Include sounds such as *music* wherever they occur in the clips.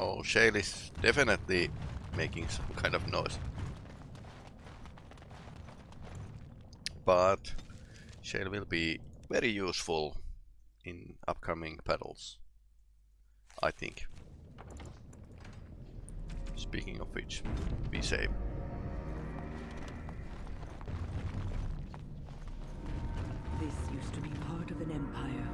Oh, Shale is definitely making some kind of noise. But Shale will be very useful in upcoming battles. I think. Speaking of which, be safe. This used to be part of an empire,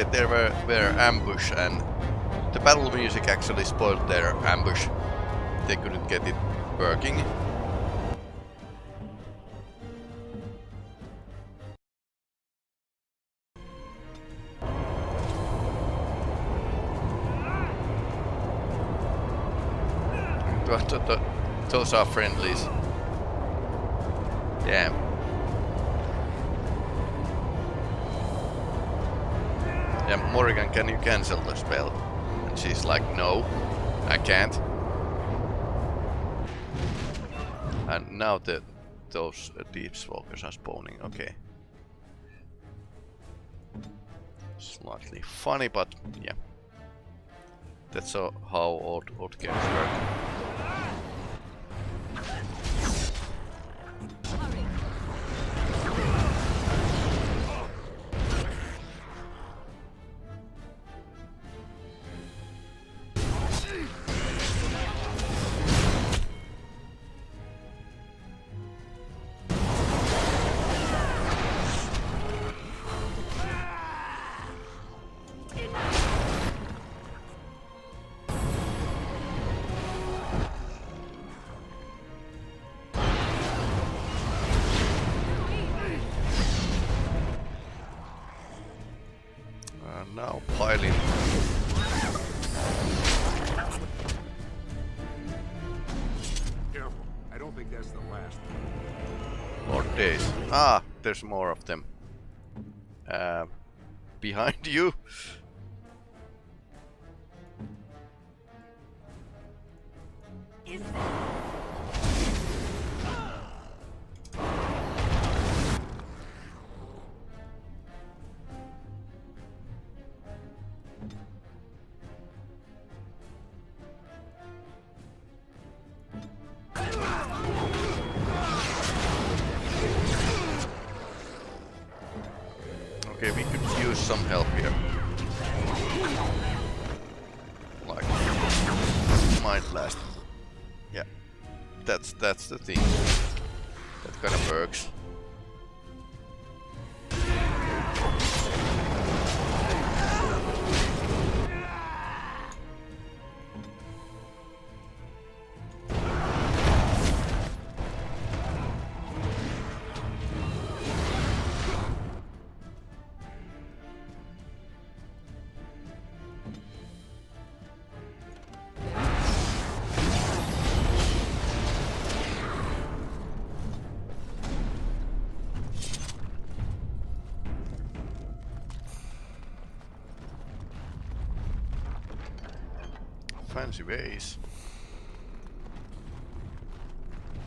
Okay, there were, were ambush and the battle music actually spoiled their ambush. They couldn't get it working. Th- th- th- Those are friendlies. Damn. Morrigan, can you cancel the spell? And she's like, no, I can't. And now the those uh, deepstalkers are spawning, okay. Slightly funny, but yeah. That's uh, how old, old games work. Now piling. Careful. I don't think that's the last. More days. Ah, there's more of them. Uh, behind you. Okay, Fancy ways.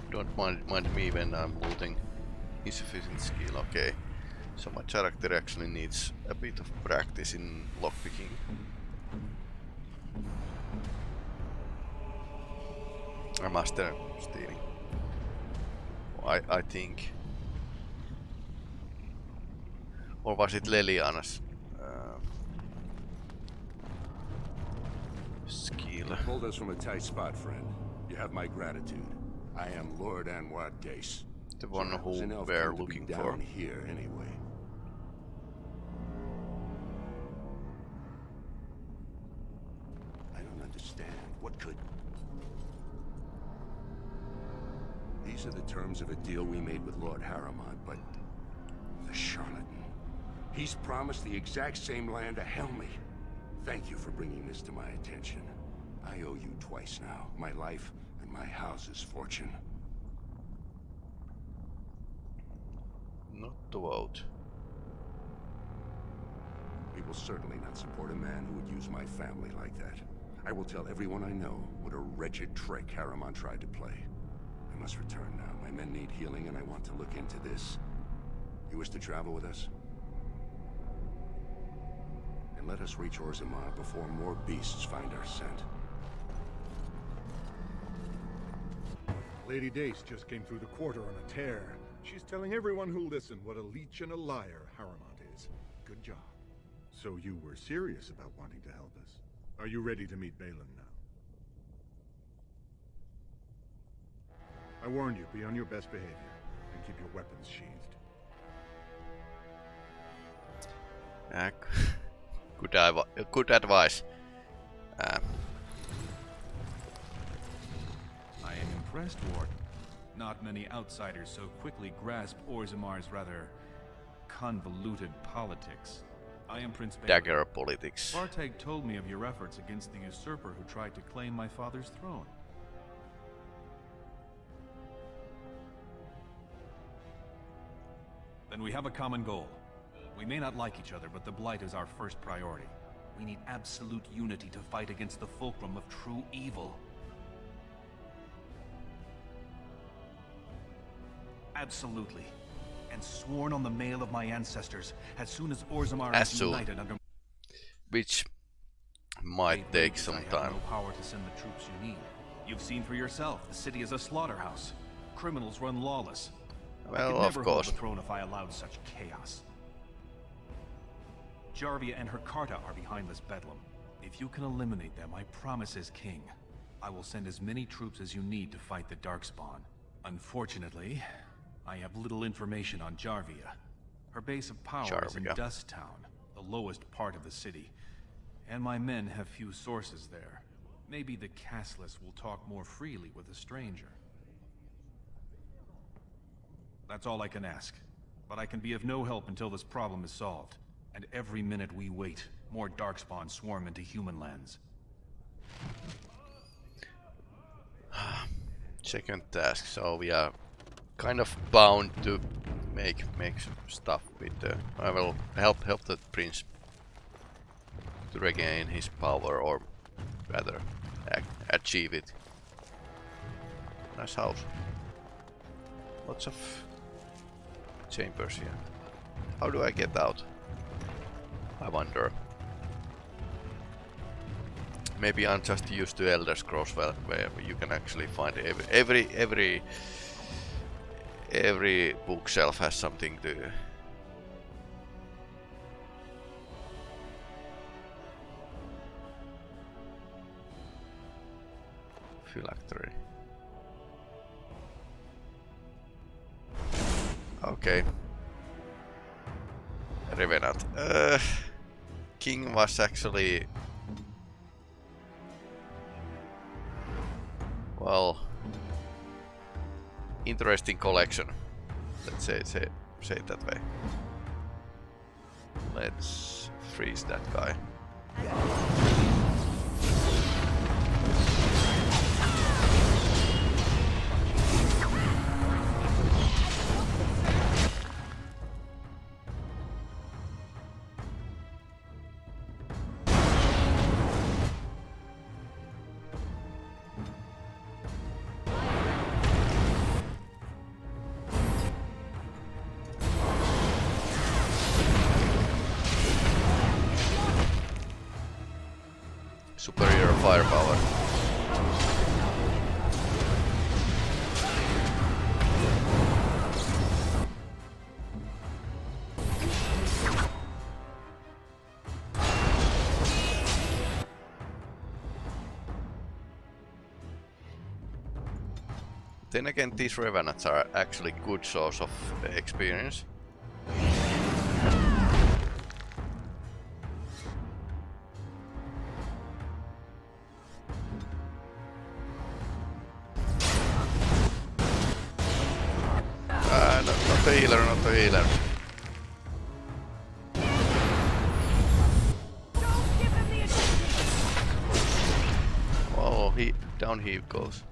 Don't mind, mind me when I'm looting. Insufficient skill, okay. So my character actually needs a bit of practice in lockpicking. I master stealing. I, I think. Or was it Leliana's skill? Pulled us from a tight spot, friend. You have my gratitude. I am Lord Anwar Dace. The one So I was who we're looking down for. here anyway. I don't understand. What could... These are the terms of a deal we made with Lord Harrowmont, but... The charlatan. He's promised the exact same land to Helmi. Thank you for bringing this to my attention. I owe you twice now. My life and my house's fortune. Not to vote. We will certainly not support a man who would use my family like that. I will tell everyone I know what a wretched trick Harrowmont tried to play. I must return now. My men need healing and I want to look into this. You wish to travel with us? And let us reach Orzammar before more beasts find our scent. Lady Dace just came through the quarter on a tear. She's telling everyone who'll listen what a leech and a liar Harrowmont is. Good job. So you were serious about wanting to help us. Are you ready to meet Bhelen now? I warned you, be on your best behavior, and keep your weapons sheathed. Uh, *laughs* good, good advice. Uh, impressed, Warden. Not many outsiders so quickly grasp Orzammar's rather convoluted politics. I am Prince Bhelen. dagger politics. Vartag told me of your efforts against the usurper who tried to claim my father's throne. Then we have a common goal. We may not like each other, but the Blight is our first priority. We need absolute unity to fight against the fulcrum of true evil. Absolutely. And sworn on the mail of my ancestors, as soon as Orzammar is united under Which might take I some time. no power to send the troops you need. You've seen for yourself, the city is a slaughterhouse. Criminals run lawless. I Well, could of never hold the throne if I allowed such chaos. Jarvia and her Carta are behind this bedlam. If you can eliminate them, I promise as king, I will send as many troops as you need to fight the Darkspawn. Unfortunately, I have little information on Jarvia. Her base of power is in Jarvia. Dust Town, the lowest part of the city. And my men have few sources there. Maybe the casteless will talk more freely with a stranger. That's all I can ask. But I can be of no help until this problem is solved. And every minute we wait, more Darkspawn swarm into human lands. *sighs* Second task, so we are kind of bound to make make some stuff with the. I will help help the prince to regain his power, or rather, achieve it. Nice house. Lots of chambers here. How do I get out? I wonder. Maybe I'm just used to Elder Scrolls where, where you can actually find every every every every bookshelf has something to phylactery. Okay. Revenant. Uh, King was actually interesting collection. Let's say say say it that way. Let's freeze that guy. Then again, these Revenants are actually good source of experience. Ah, healer, not the healer. Oh, he down he goes.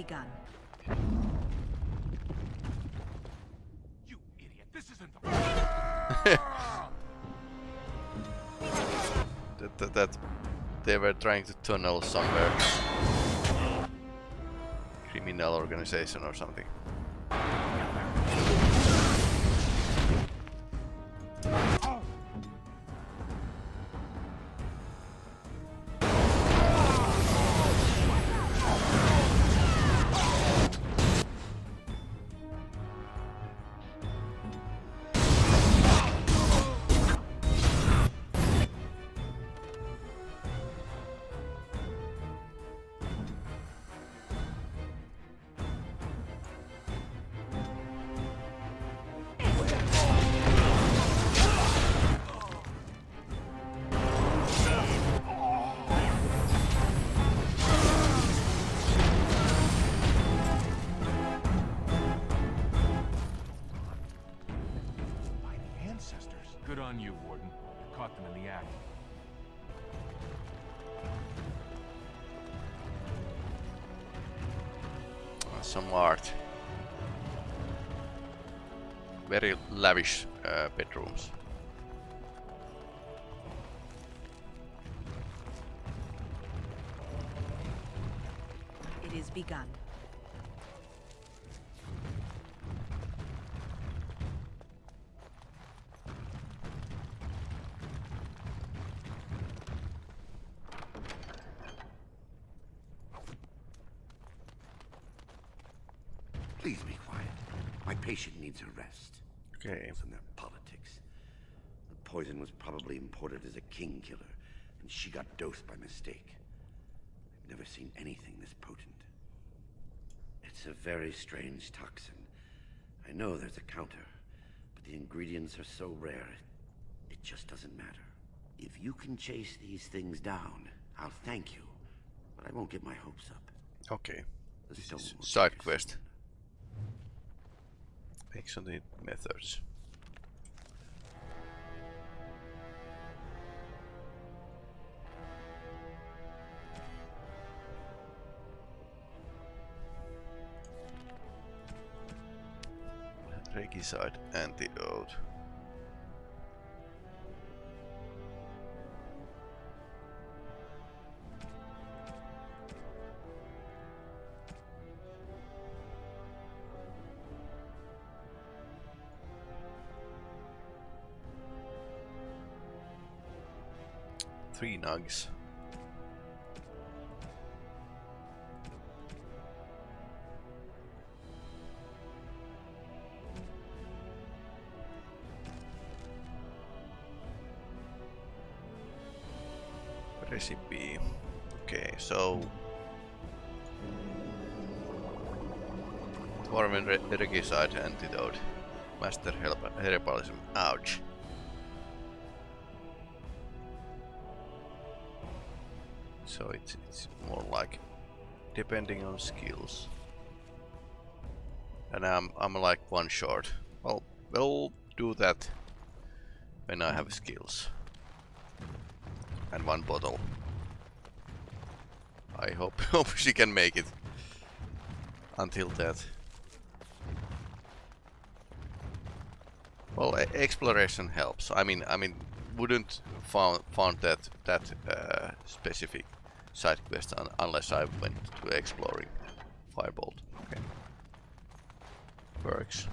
It is begun. You idiot! This isn't the. *laughs* That, that, that they were trying to tunnel somewhere. Criminal organization or something. Some art. Very lavish uh, bedrooms. It is begun. Please be quiet. My patient needs a rest. Okay. From their politics. The poison was probably imported king killer, and she got dosed by mistake. I've never seen anything this potent. It's a very strange toxin. I know there's a counter, but the ingredients are so rare, it just doesn't matter. If you can chase these things down, I'll thank you, but I won't get my hopes up. Okay. The This is side quest. Excellent methods. Regicide antidote. Three nugs. Recipe. Okay, so re Regicide antidote. Master herbalism. Ouch. So it's it's more like depending on skills. And I'm I'm like one short. Well, we'll do that when I have skills. And one bottle. I hope *laughs* hope she can make it until that. Well, exploration helps. I mean, I mean, wouldn't found found that that uh, specific side quest un unless I went to exploring Firebolt. Okay, works.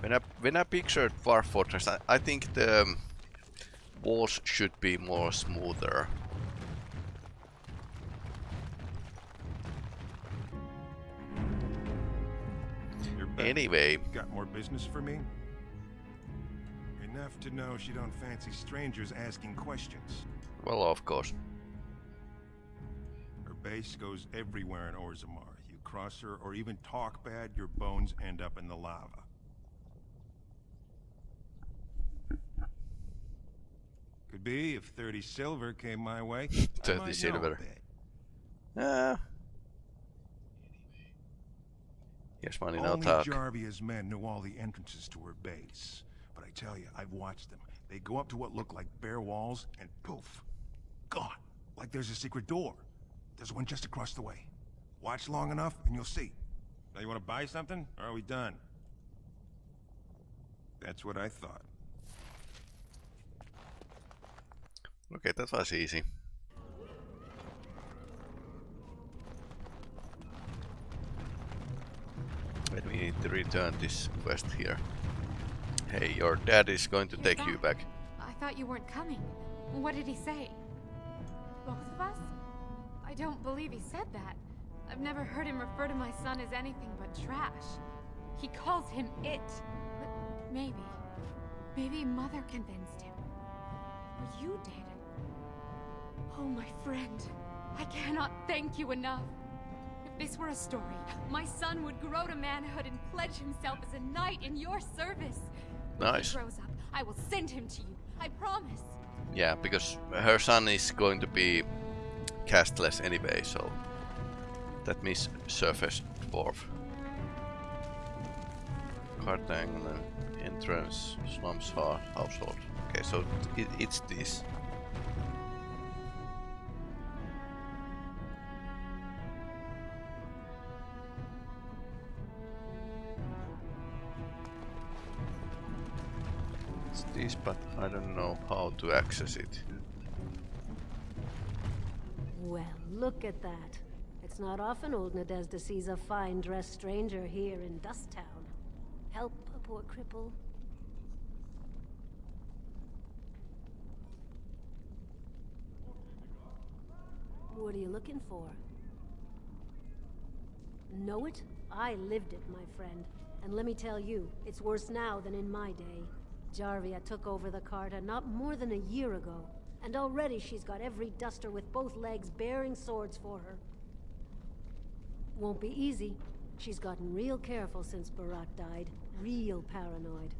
When I when I pictured War Fortress, I, I think the um, walls should be more smoother. Anyway, Got more business for me? Enough to know she don't fancy strangers asking questions. well, of course. Her base goes everywhere in Orzammar. You cross her or even talk bad, your bones end up in the lava. Could be if 30 silver came my way. 30 might know a silver. Ah. Yes, money, Only talk. Jarvia's men knew all the entrances to her base. But I tell you, I've watched them. They go up to what look like bare walls, and poof, gone. Like there's a secret door. There's one just across the way. Watch long enough, and you'll see. Now you want to buy something, or are we done? That's what I thought. Okay, that was easy. Wait, we need to return this quest here. Hey, your dad is going to take you back. I thought you weren't coming. What did he say? Both of us? I don't believe he said that. I've never heard him refer to my son as anything but trash. He calls him it. But maybe. Maybe Mother convinced him. Or you did. Oh, my friend. I cannot thank you enough. If this were a story, my son would grow to manhood and pledge himself as a knight in your service. When Nice. he grows up, I will send him to you. I promise. Yeah, because her son is going to be casteless anyway, so that means surface dwarf. Cartang entrance, slums, household. Okay, so it, it's this. But I don't know how to access it. Well, look at that. It's not often old Nadezda sees a fine-dressed stranger here in Dust Town. Help a poor cripple. What are you looking for? Know it? I lived it, my friend. And let me tell you, it's worse now than in my day. Jarvia took over the Carta not more than a year ago, and already she's got every duster with both legs bearing swords for her. Won't be easy. She's gotten real careful since Beraht died. Real paranoid.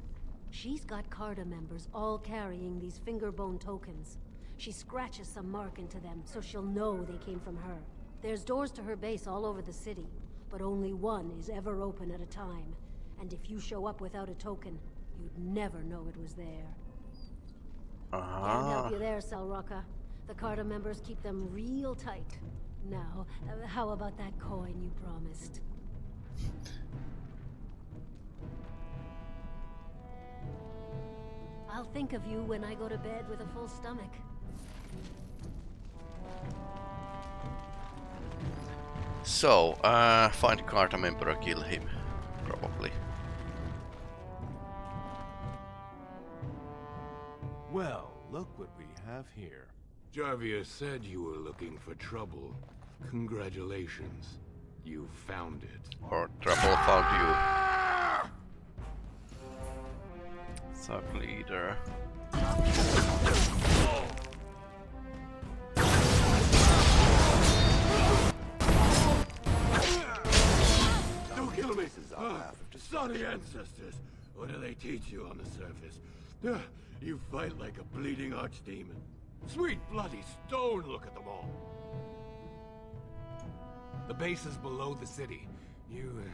She's got Carta members all carrying these fingerbone tokens. She scratches some mark into them so she'll know they came from her. There's doors to her base all over the city, but only one is ever open at a time. And if you show up without a token, you'd never know it was there. Can't Ah, help you there, Salroka. The Carta members keep them real tight. Now, uh, how about that coin you promised? I'll think of you when I go to bed with a full stomach. so, uh, find Carta member, kill him. Probably. Well, look what we have here. Jarvia said you were looking for trouble. Congratulations. You found it. Or trouble found you. Thug leader. Don't kill me! Ah, Sorry ancestors! What do they teach you on the surface? Ah, You fight like a bleeding archdemon. Sweet bloody stone, look at them all! The base is below the city. You, uh,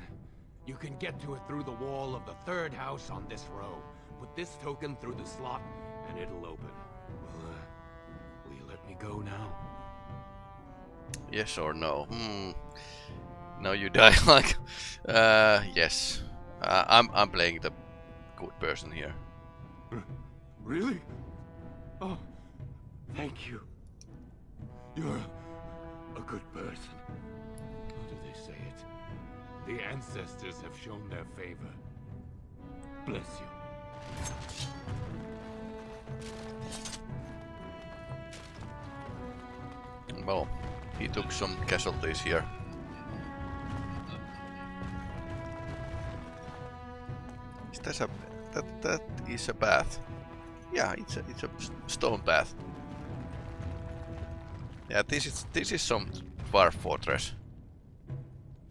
you can get to it through the wall of the third house on this row. Put this token through the slot, and it'll open. Well, uh, will you let me go now? Yes or no? Hmm. No, you *laughs* die like. Uh, yes. Uh, I'm I'm playing the good person here. Really? Oh, thank you. You're a good person. How do they say it? The ancestors have shown their favor. Bless you. Well, he took some casualties here. Is that a that that is a path? Yeah, it's a it's a stone path. Yeah, this is this is some dwarf fortress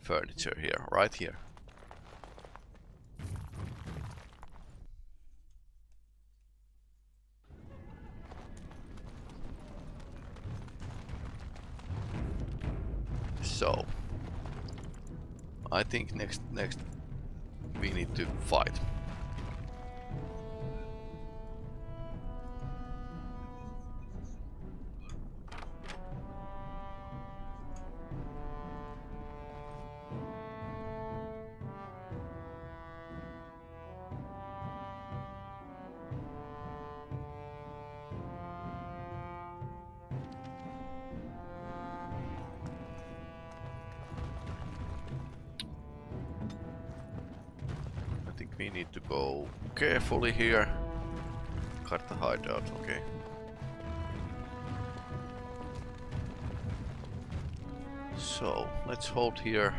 furniture here, right here. So, I think next next we need to fight. Carefully here. Cut the hideout, okay. So, let's hold here.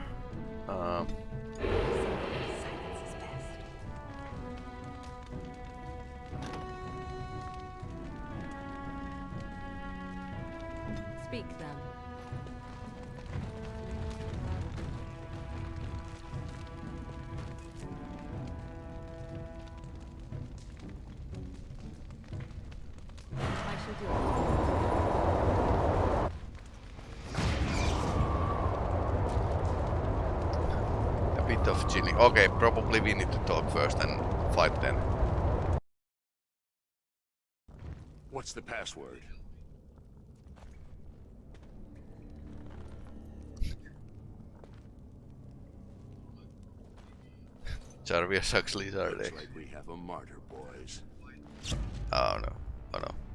Okay, probably we need to talk first and fight then. What's the password? Jarvia sucks lizard Looks like we have a martyr, boys. Oh no. Oh no.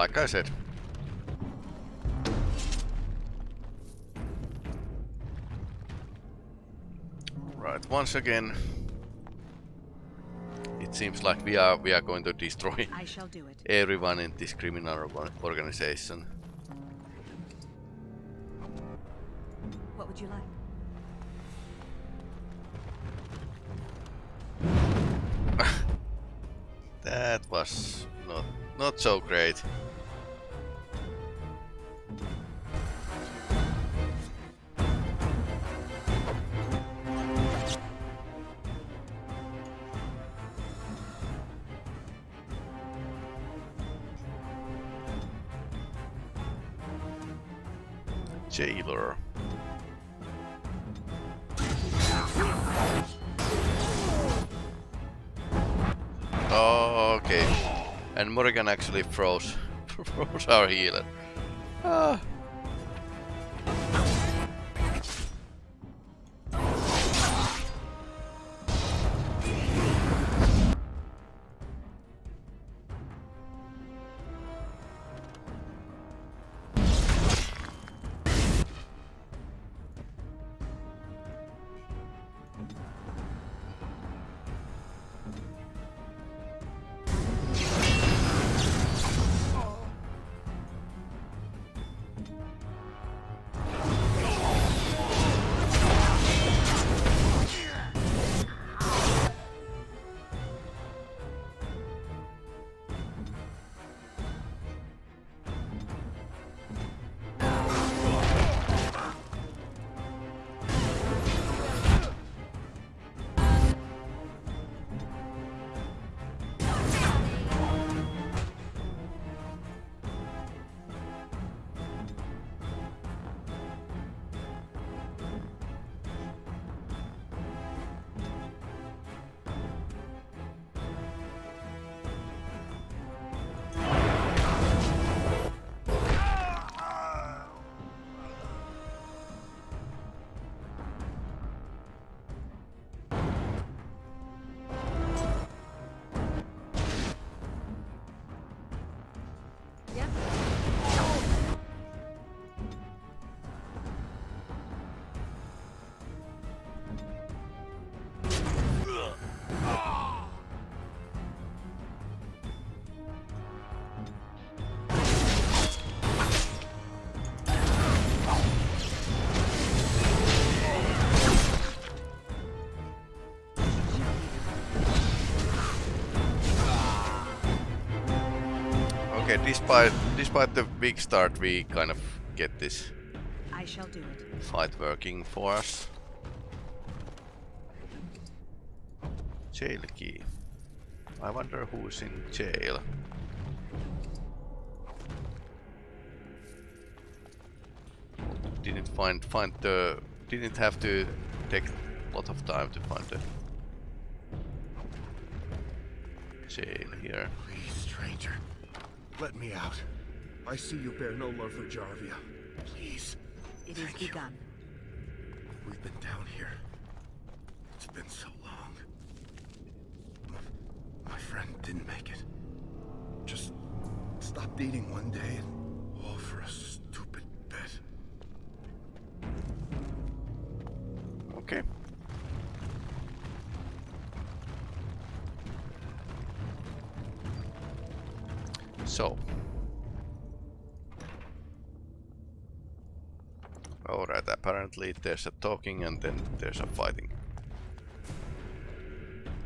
Like I said. Right, once again, it seems like we are we are going to destroy I shall do it. everyone in this criminal organization. What would you like? *laughs* That was not not so great. Actually froze, *laughs* froze our healer. Despite despite the weak start, we kind of get this I shall do it. fight working for us. Jail key. I wonder who's in jail. Didn't find find the didn't have to take a lot of time to find the jail here. Please, stranger. Let me out. I see you bear no love for Jarvia. Please. It is Thank you. begun. We've been down here. It's been so long. My, my friend didn't make it. Just stopped eating one day and all for a there's a talking and then there's a fighting.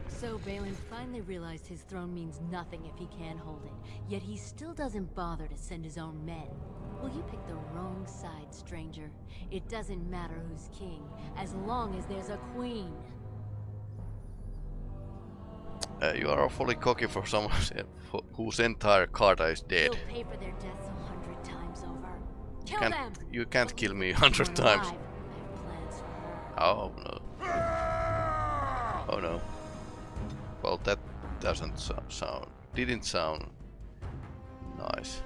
So Bhelen finally realized his throne means nothing if he can't hold it, yet he still doesn't bother to send his own men. Well, you picked the wrong side, stranger. It doesn't matter who's king, as long as there's a queen. Uh, you are awfully cocky for someone whose entire Carta is dead. They'll pay for their deaths a hundred times over. You Kill can't, them! you can't kill me a hundred times. alive. Oh no. Oh no. Well, that doesn't so sound. Didn't sound nice.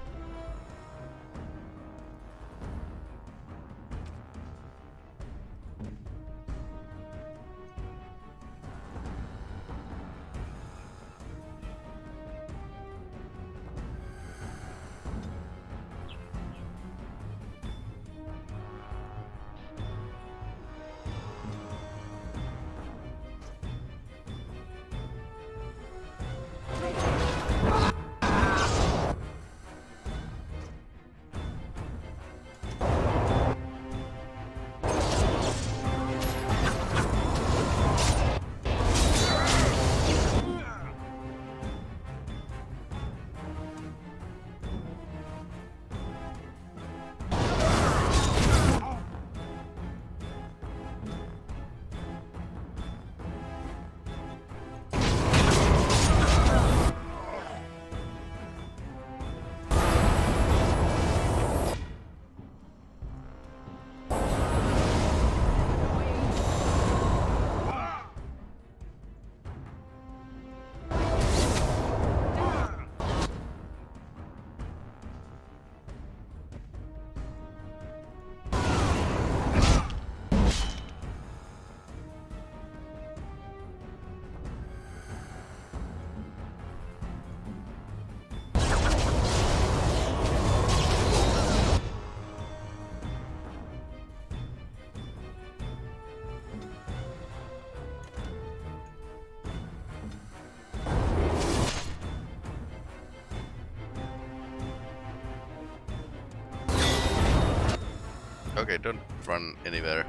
Okay, don't run anywhere.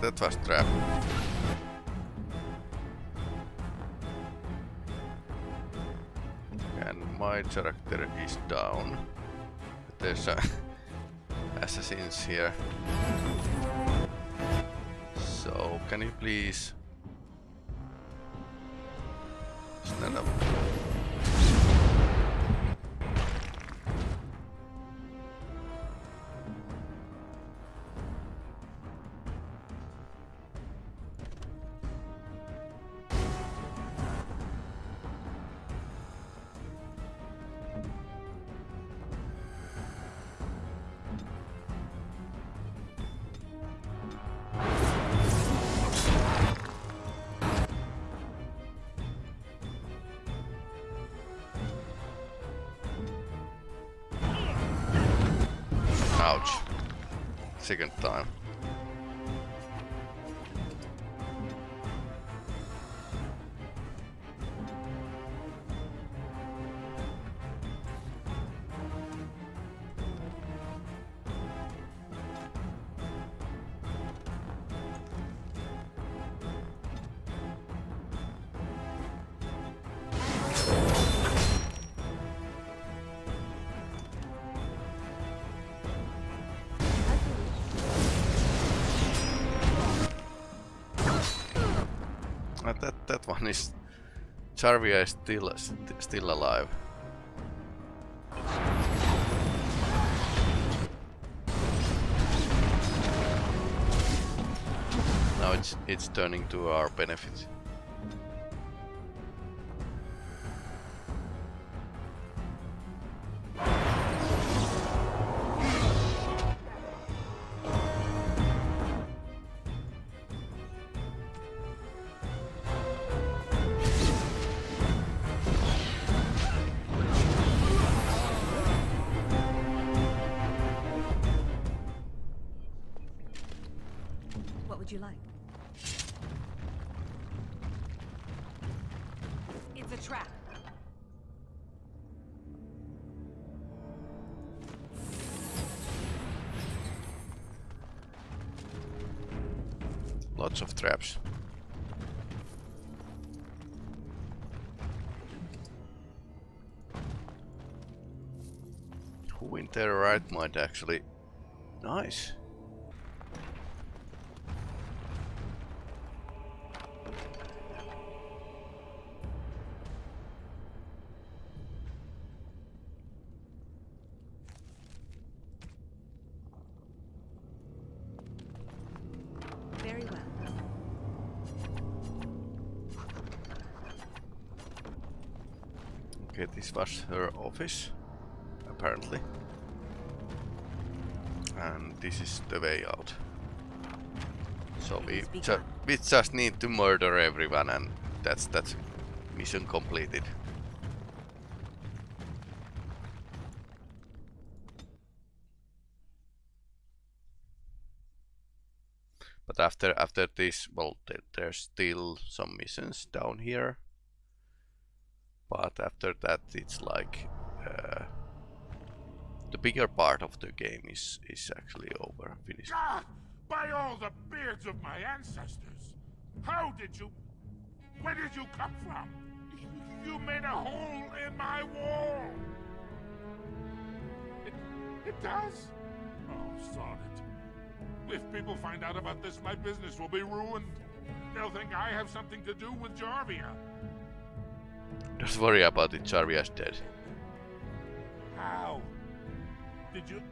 That was trap. And my character is down. There's a *laughs* assassins here. So, can you please that that one is Jarvia is still st still alive. Now it's it's turning to our benefit. Mind actually? Nice. Very well. Okay, this was her office, apparently. This is the way out. So we, ju we just need to murder everyone and that's that's mission completed. But after after this, well, there, there's still some missions down here. But after that, it's like uh, the bigger part of the game is is actually over, finished. God! By all the beards of my ancestors! How did you... Where did you come from? You made a hole in my wall! It, *laughs* it does? Oh, sod it. If people find out about this, my business will be ruined. They'll think I have something to do with Jarvia. Don't worry about it, Jarvia's dead. How? Did you...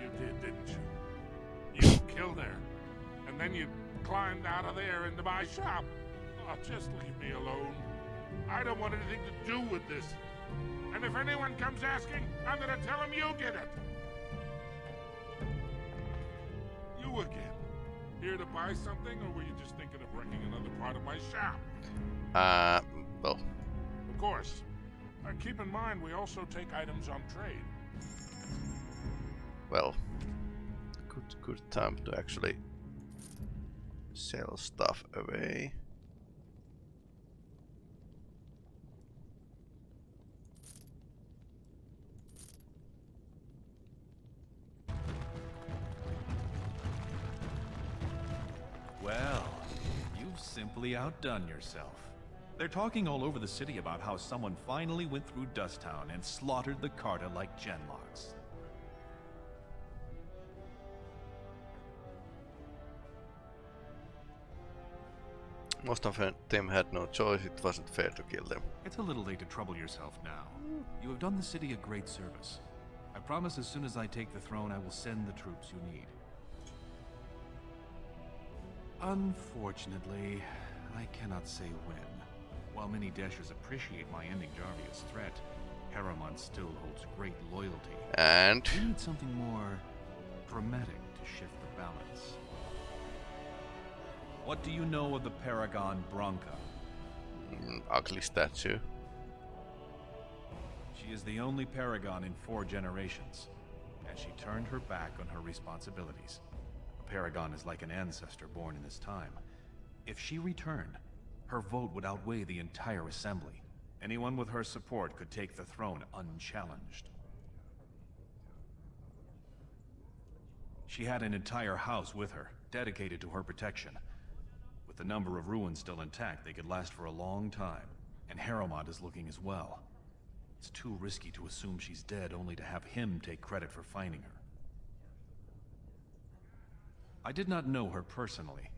You did, didn't you? You killed her. And then you climbed out of there into my shop. Oh, just leave me alone. I don't want anything to do with this. And if anyone comes asking, I'm gonna tell them you did it. You again. Here to buy something, or were you just thinking of wrecking another part of my shop? Uh, well, Of course. Uh, keep in mind, we also take items on trade. Well, good good time to actually sell stuff away. Well, you've simply outdone yourself. They're talking all over the city about how someone finally went through Dusttown and slaughtered the Carta like Genlocks. Most of them had no choice, it wasn't fair to kill them. It's a little late to trouble yourself now. You have done the city a great service. I promise as soon as I take the throne, I will send the troops you need. Unfortunately, I cannot say when. While many Dashers appreciate my ending Jarvia's threat, Harrowmont still holds great loyalty. And? We need something more dramatic to shift the balance. What do you know of the Paragon Branka? Mm, ugly statue. She is the only Paragon in four generations, and she turned her back on her responsibilities. A Paragon is like an ancestor born in this time. If she returned, her vote would outweigh the entire assembly. Anyone with her support could take the throne unchallenged. She had an entire house with her, dedicated to her protection. With the number of ruins still intact, they could last for a long time. And Harrowmont is looking as well. It's too risky to assume she's dead only to have him take credit for finding her. I did not know her personally.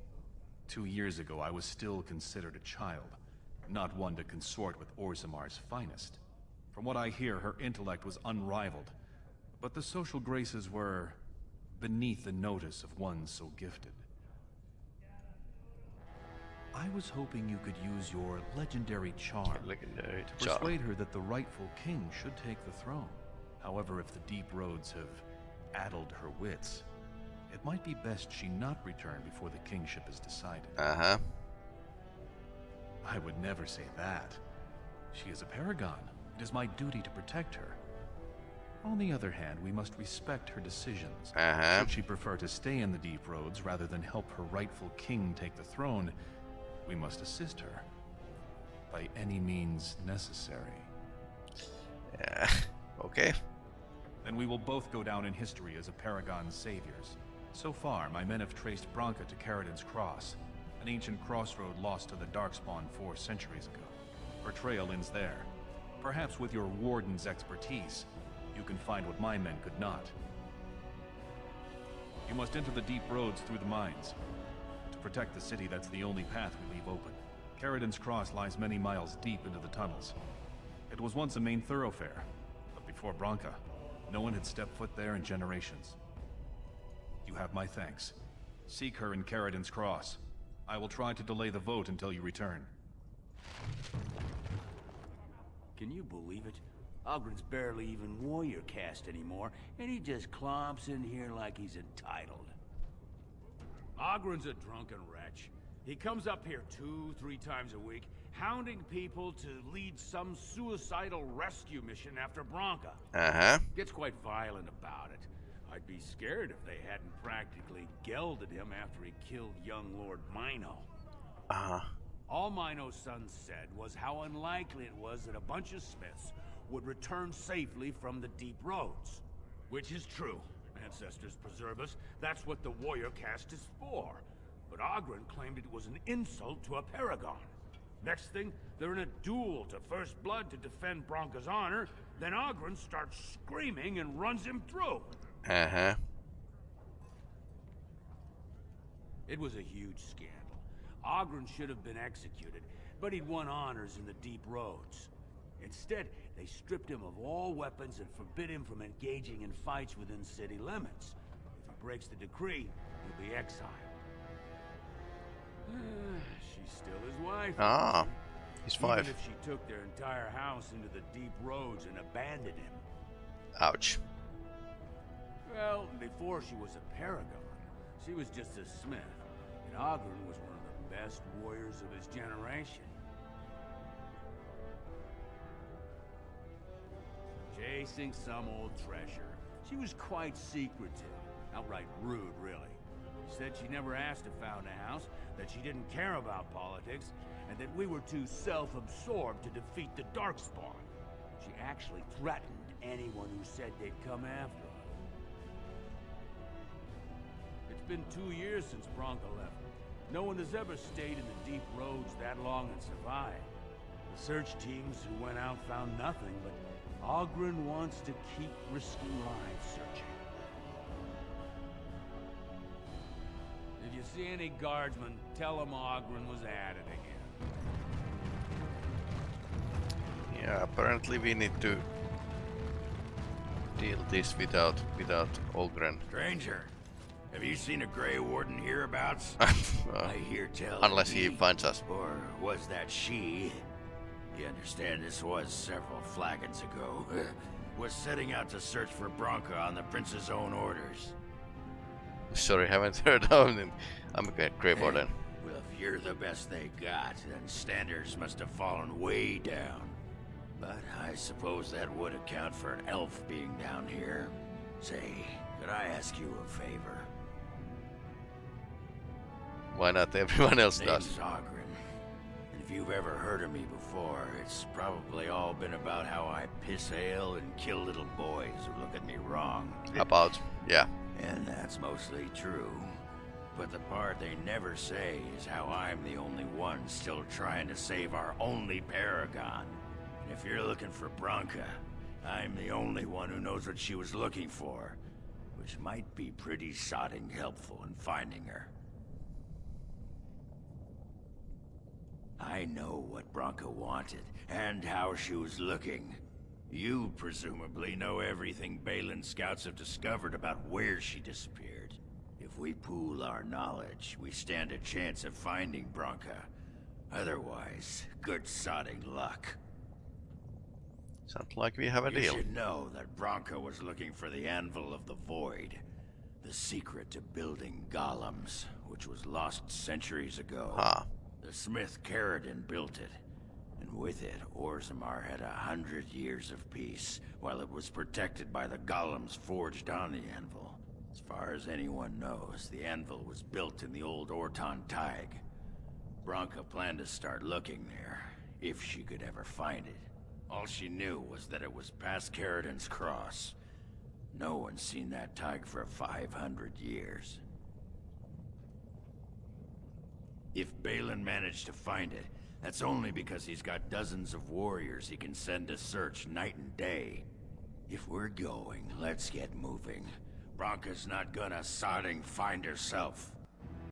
Two years ago, I was still considered a child, not one to consort with Orzammar's finest. From what I hear, her intellect was unrivaled, but the social graces were beneath the notice of one so gifted. I was hoping you could use your legendary charm Legendary to charm. persuade her that the rightful king should take the throne. However, if the deep roads have addled her wits, it might be best she not return before the kingship is decided. Uh-huh. I would never say that. She is a paragon. It is my duty to protect her. On the other hand, we must respect her decisions. Uh-huh. Should she prefer to stay in the deep roads rather than help her rightful king take the throne, we must assist her. By any means necessary. Yeah. *laughs* Okay. Then we will both go down in history as a Paragon's saviors. So far, my men have traced Branka to Caridin's Cross, an ancient crossroad lost to the Darkspawn four centuries ago. Her trail ends there. Perhaps with your Warden's expertise, you can find what my men could not. You must enter the deep roads through the mines. To protect the city, that's the only path we leave open. Caridin's Cross lies many miles deep into the tunnels. It was once a main thoroughfare, but before Branka, no one had stepped foot there in generations. You have my thanks. Seek her in Caridin's Cross. I will try to delay the vote until you return. Can you believe it? Oghren's barely even warrior caste anymore, and he just clomps in here like he's entitled. Oghren's a drunken wretch. He comes up here two, three times a week, hounding people to lead some suicidal rescue mission after Branka. Uh-huh. Gets quite violent about it. I'd be scared if they hadn't practically gelded him after he killed young Lord Mino. Uh-huh. All Mino's son said was how unlikely it was that a bunch of Smiths would return safely from the deep roads. Which is true. Ancestors preserve us. That's what the warrior caste is for. But Oghren claimed it was an insult to a paragon. Next thing, they're in a duel to first blood to defend Branka's honor. Then Oghren starts screaming and runs him through. Uh-huh. It was a huge scandal. Oghren should have been executed, but he'd won honors in the deep roads. Instead, they stripped him of all weapons and forbid him from engaging in fights within city limits. If he breaks the decree, he'll be exiled. *sighs* She's still his wife. Ah. He's five. Even if she took their entire house into the deep roads and abandoned him. Ouch. Well, before she was a paragon, she was just a smith. And Oghren was one of the best warriors of his generation. Chasing some old treasure. She was quite secretive. Outright rude, really. She said she never asked to found a house, that she didn't care about politics, and that we were too self-absorbed to defeat the Darkspawn. She actually threatened anyone who said they'd come after her. It's been two years since Branka left. No one has ever stayed in the deep roads that long and survived. The search teams who went out found nothing, but Oghren wants to keep risking lives searching. If you see any guardsmen, tell them Oghren was at it again. Yeah, apparently we need to deal this without without Oghren. Stranger, have you seen a Grey Warden hereabouts? *laughs* Uh, I hear tell. unless he finds us. Or was that she? You understand this was several flagons ago. *laughs* was setting out to search for Branka on the prince's own orders. Sorry, haven't *laughs* heard of him. I'm a Grey Warden. Well, if you're the best they got, then standards must have fallen way down. But I suppose that would account for an elf being down here. Say, could I ask you a favor? Why not? *laughs* Everyone else does. Oghren. And if you've ever heard of me before, it's probably all been about how I piss ale and kill little boys who look at me wrong. *laughs* About yeah. And that's mostly true. But the part they never say is how I'm the only one still trying to save our only Paragon. And if you're looking for Branka, I'm the only one who knows what she was looking for. Which might be pretty sodding helpful in finding her. I know what Branka wanted, and how she was looking. You presumably know everything Bhelen scouts have discovered about where she disappeared. If we pool our knowledge, we stand a chance of finding Branka. Otherwise, good sodding luck. Sounds like we have a you deal. should know that Branka was looking for the Anvil of the Void. The secret to building golems, which was lost centuries ago. Ah. The smith Caridin built it. And with it, Orzammar had a hundred years of peace, while it was protected by the golems forged on the anvil. As far as anyone knows, the anvil was built in the old Ortan Thaig. Branka planned to start looking there, if she could ever find it. All she knew was that it was past Caridin's cross. No one's seen that Tig for 500 years. If Bhelen managed to find it, that's only because he's got dozens of warriors he can send to search night and day. If we're going, let's get moving. Branka's not gonna sodding find herself.